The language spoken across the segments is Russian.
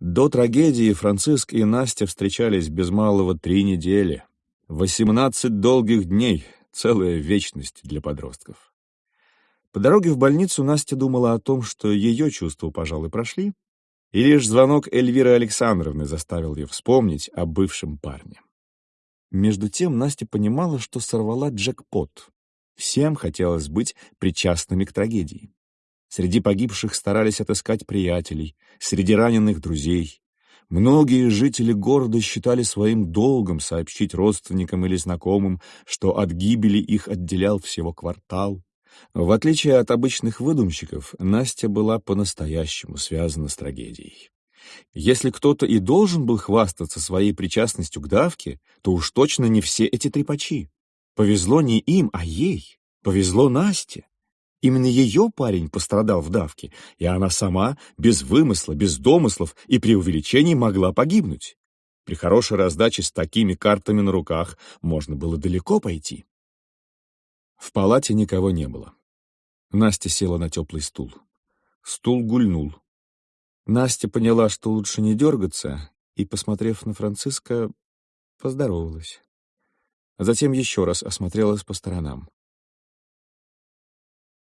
До трагедии Франциск и Настя встречались без малого три недели. Восемнадцать долгих дней — целая вечность для подростков. По дороге в больницу Настя думала о том, что ее чувства, пожалуй, прошли, и лишь звонок Эльвиры Александровны заставил ее вспомнить о бывшем парне. Между тем Настя понимала, что сорвала джекпот. Всем хотелось быть причастными к трагедии. Среди погибших старались отыскать приятелей, среди раненых — друзей. Многие жители города считали своим долгом сообщить родственникам или знакомым, что от гибели их отделял всего квартал. В отличие от обычных выдумщиков, Настя была по-настоящему связана с трагедией. Если кто-то и должен был хвастаться своей причастностью к давке, то уж точно не все эти трепачи. Повезло не им, а ей. Повезло Насте. Именно ее парень пострадал в давке, и она сама, без вымысла, без домыслов и преувеличений, могла погибнуть. При хорошей раздаче с такими картами на руках можно было далеко пойти. В палате никого не было. Настя села на теплый стул. Стул гульнул. Настя поняла, что лучше не дергаться, и, посмотрев на Франциска, поздоровалась. Затем еще раз осмотрелась по сторонам.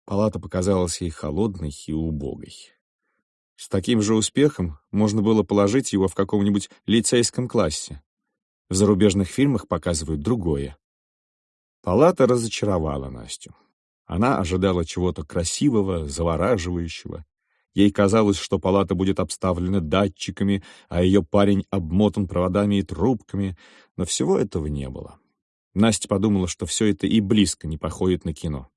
Палата показалась ей холодной и убогой. С таким же успехом можно было положить его в каком-нибудь лицейском классе. В зарубежных фильмах показывают другое. Палата разочаровала Настю. Она ожидала чего-то красивого, завораживающего. Ей казалось, что палата будет обставлена датчиками, а ее парень обмотан проводами и трубками, но всего этого не было. Настя подумала, что все это и близко не походит на кино.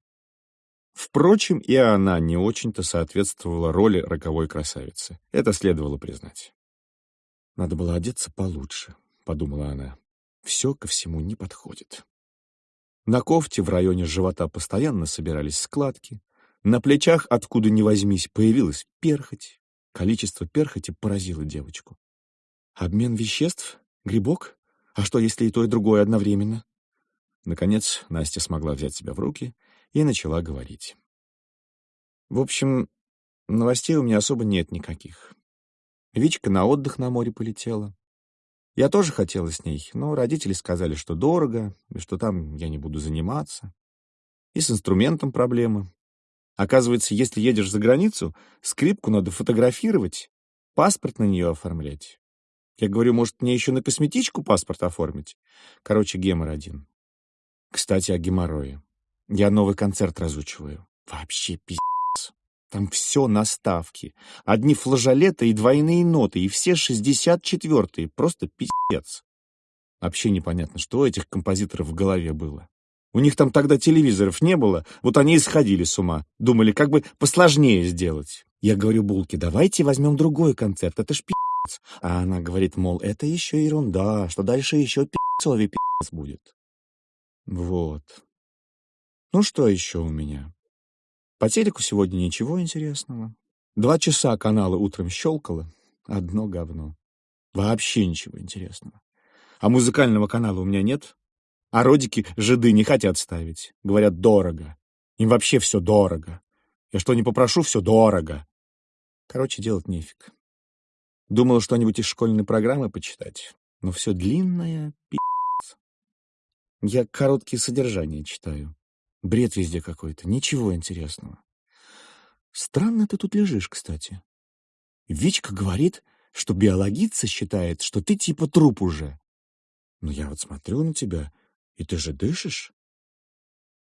Впрочем, и она не очень-то соответствовала роли роковой красавицы. Это следовало признать. «Надо было одеться получше», — подумала она. «Все ко всему не подходит». На кофте в районе живота постоянно собирались складки. На плечах, откуда ни возьмись, появилась перхоть. Количество перхоти поразило девочку. «Обмен веществ? Грибок? А что, если и то, и другое одновременно?» Наконец Настя смогла взять себя в руки и начала говорить. В общем, новостей у меня особо нет никаких. Вичка на отдых на море полетела. Я тоже хотела с ней, но родители сказали, что дорого, и что там я не буду заниматься. И с инструментом проблемы. Оказывается, если едешь за границу, скрипку надо фотографировать, паспорт на нее оформлять. Я говорю, может, мне еще на косметичку паспорт оформить? Короче, гемор один. Кстати, о геморрое. Я новый концерт разучиваю. Вообще пиздец. Там все на ставке. Одни флажолеты и двойные ноты, и все шестьдесят четвертые. Просто пиздец. Вообще непонятно, что у этих композиторов в голове было. У них там тогда телевизоров не было, вот они и сходили с ума. Думали, как бы посложнее сделать. Я говорю Булке, давайте возьмем другой концерт, это ж пиздец. А она говорит, мол, это еще ерунда, что дальше еще пиздцовый пиздец будет. Вот. Ну что еще у меня? По телеку сегодня ничего интересного. Два часа каналы утром щелкало. Одно говно. Вообще ничего интересного. А музыкального канала у меня нет. А родики жиды не хотят ставить. Говорят, дорого. Им вообще все дорого. Я что не попрошу, все дорого. Короче, делать нефиг. Думал что-нибудь из школьной программы почитать, но все длинное пи***ц. Я короткие содержания читаю. Бред везде какой-то, ничего интересного. Странно ты тут лежишь, кстати. Вичка говорит, что биологица считает, что ты типа труп уже. Но я вот смотрю на тебя, и ты же дышишь.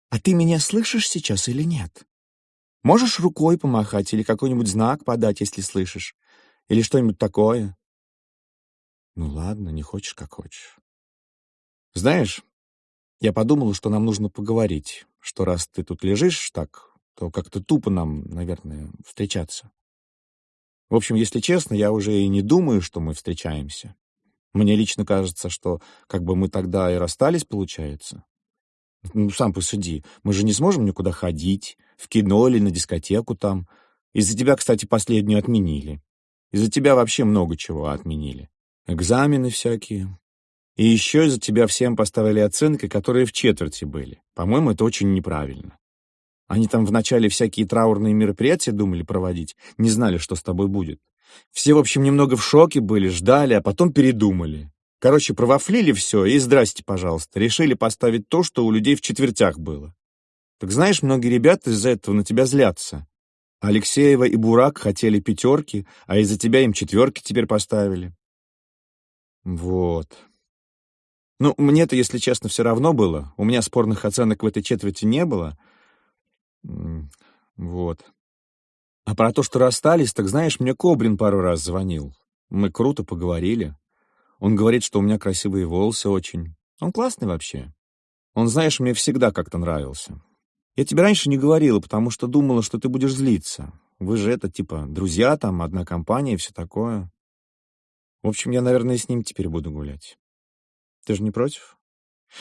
А ты меня слышишь сейчас или нет? Можешь рукой помахать или какой-нибудь знак подать, если слышишь? Или что-нибудь такое? Ну ладно, не хочешь, как хочешь. Знаешь, я подумала, что нам нужно поговорить, что раз ты тут лежишь так, то как-то тупо нам, наверное, встречаться. В общем, если честно, я уже и не думаю, что мы встречаемся. Мне лично кажется, что как бы мы тогда и расстались, получается. Ну, сам посуди, мы же не сможем никуда ходить, в кино или на дискотеку там. Из-за тебя, кстати, последнюю отменили. Из-за тебя вообще много чего отменили. Экзамены всякие, и еще из-за тебя всем поставили оценки, которые в четверти были. По-моему, это очень неправильно. Они там вначале всякие траурные мероприятия думали проводить, не знали, что с тобой будет. Все, в общем, немного в шоке были, ждали, а потом передумали. Короче, провафлили все и здрасте, пожалуйста. Решили поставить то, что у людей в четвертях было. Так знаешь, многие ребята из-за этого на тебя злятся. Алексеева и Бурак хотели пятерки, а из-за тебя им четверки теперь поставили. Вот. Ну, мне-то, если честно, все равно было. У меня спорных оценок в этой четверти не было. Вот. А про то, что расстались, так знаешь, мне Кобрин пару раз звонил. Мы круто поговорили. Он говорит, что у меня красивые волосы очень. Он классный вообще. Он, знаешь, мне всегда как-то нравился. Я тебе раньше не говорила, потому что думала, что ты будешь злиться. Вы же это, типа, друзья там, одна компания и все такое. В общем, я, наверное, с ним теперь буду гулять. Ты же не против?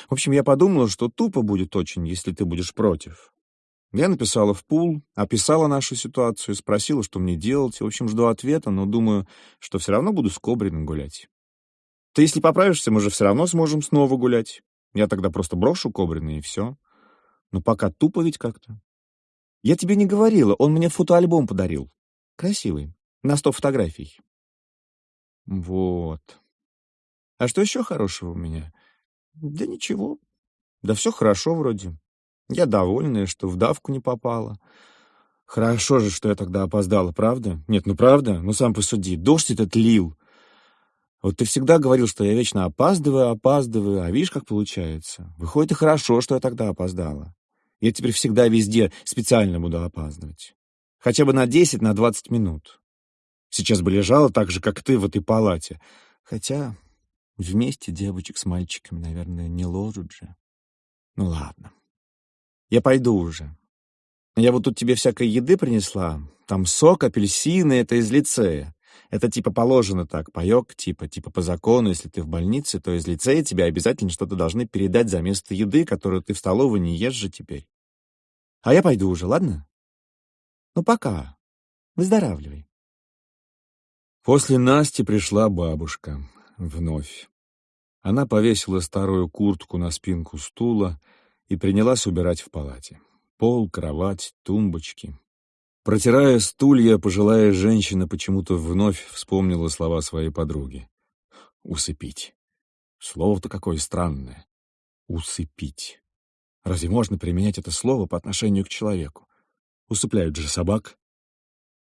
В общем, я подумала, что тупо будет очень, если ты будешь против. Я написала в пул, описала нашу ситуацию, спросила, что мне делать. В общем, жду ответа, но думаю, что все равно буду с Кобриным гулять. Ты, если поправишься, мы же все равно сможем снова гулять. Я тогда просто брошу Кобрина, и все. Но пока тупо ведь как-то. Я тебе не говорила, он мне фотоальбом подарил. Красивый, на сто фотографий. Вот. А что еще хорошего у меня? Да ничего. Да все хорошо вроде. Я довольная, что в давку не попала. Хорошо же, что я тогда опоздала, правда? Нет, ну правда? Ну сам посуди. Дождь этот лил. Вот ты всегда говорил, что я вечно опаздываю, опаздываю, а видишь, как получается. Выходит, и хорошо, что я тогда опоздала. Я теперь всегда везде специально буду опаздывать. Хотя бы на 10, на 20 минут. Сейчас бы лежала так же, как ты в этой палате. Хотя вместе девочек с мальчиками, наверное, не ложат же. Ну ладно. Я пойду уже. Я вот тут тебе всякой еды принесла. Там сок, апельсины, это из лицея. Это типа положено так, паёк, типа, типа по закону, если ты в больнице, то из лицея тебе обязательно что-то должны передать за место еды, которую ты в столовой не ешь же теперь. А я пойду уже, ладно? Ну, пока. Выздоравливай. После Насти пришла бабушка. Вновь. Она повесила старую куртку на спинку стула и принялась убирать в палате. Пол, кровать, тумбочки. Протирая стулья, пожилая женщина почему-то вновь вспомнила слова своей подруги. «Усыпить». Слово-то какое странное. «Усыпить». Разве можно применять это слово по отношению к человеку? Усыпляют же собак.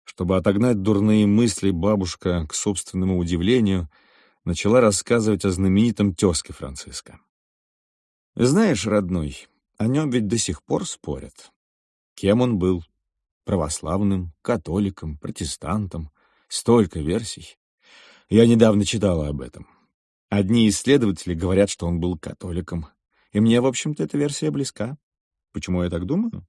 Чтобы отогнать дурные мысли, бабушка, к собственному удивлению, начала рассказывать о знаменитом тезке Франциска. Знаешь, родной, о нем ведь до сих пор спорят. Кем он был? православным, католиком, протестантом. Столько версий. Я недавно читала об этом. Одни исследователи говорят, что он был католиком. И мне, в общем-то, эта версия близка. Почему я так думаю?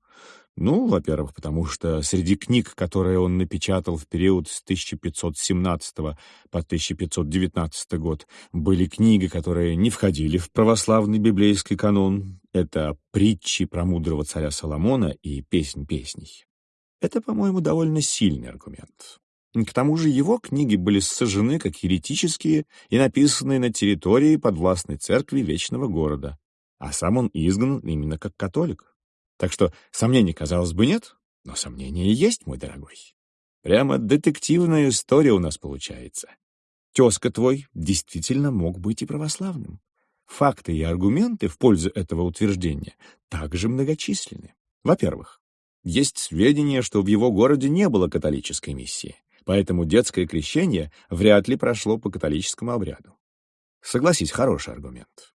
Ну, во-первых, потому что среди книг, которые он напечатал в период с 1517 по 1519 год, были книги, которые не входили в православный библейский канон. Это «Притчи про мудрого царя Соломона» и «Песнь песней». Это, по-моему, довольно сильный аргумент. К тому же его книги были сожжены как еретические и написанные на территории подвластной церкви Вечного Города, а сам он изгнан именно как католик. Так что сомнений, казалось бы, нет, но сомнения есть, мой дорогой. Прямо детективная история у нас получается. Тезка твой действительно мог быть и православным. Факты и аргументы в пользу этого утверждения также многочисленны. Во-первых, есть сведения, что в его городе не было католической миссии, поэтому детское крещение вряд ли прошло по католическому обряду. Согласись, хороший аргумент.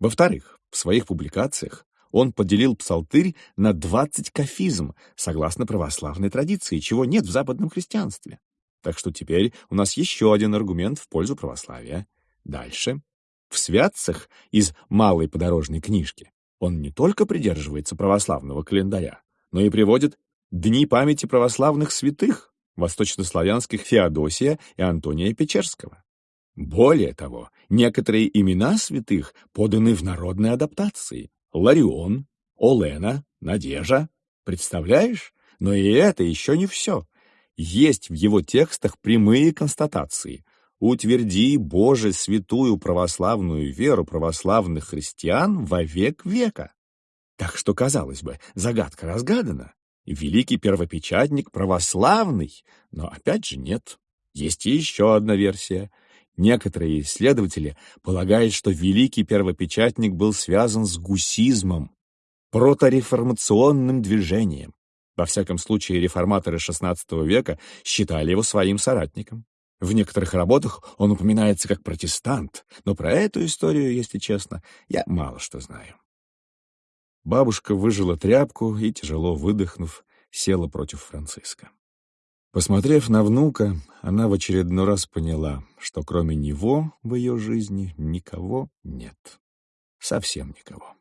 Во-вторых, в своих публикациях он поделил псалтырь на 20 кафизм, согласно православной традиции, чего нет в западном христианстве. Так что теперь у нас еще один аргумент в пользу православия. Дальше. В святцах из малой подорожной книжки он не только придерживается православного календаря, но и приводит дни памяти православных святых, восточнославянских Феодосия и Антония Печерского. Более того, некоторые имена святых поданы в народной адаптации. Ларион, Олена, Надежа. Представляешь? Но и это еще не все. Есть в его текстах прямые констатации. «Утверди, Боже, святую православную веру православных христиан во век века». Так что, казалось бы, загадка разгадана. Великий первопечатник православный, но опять же нет. Есть еще одна версия. Некоторые исследователи полагают, что великий первопечатник был связан с гусизмом, протореформационным движением. Во всяком случае, реформаторы XVI века считали его своим соратником. В некоторых работах он упоминается как протестант, но про эту историю, если честно, я мало что знаю. Бабушка выжила тряпку и, тяжело выдохнув, села против Франциска. Посмотрев на внука, она в очередной раз поняла, что кроме него в ее жизни никого нет. Совсем никого.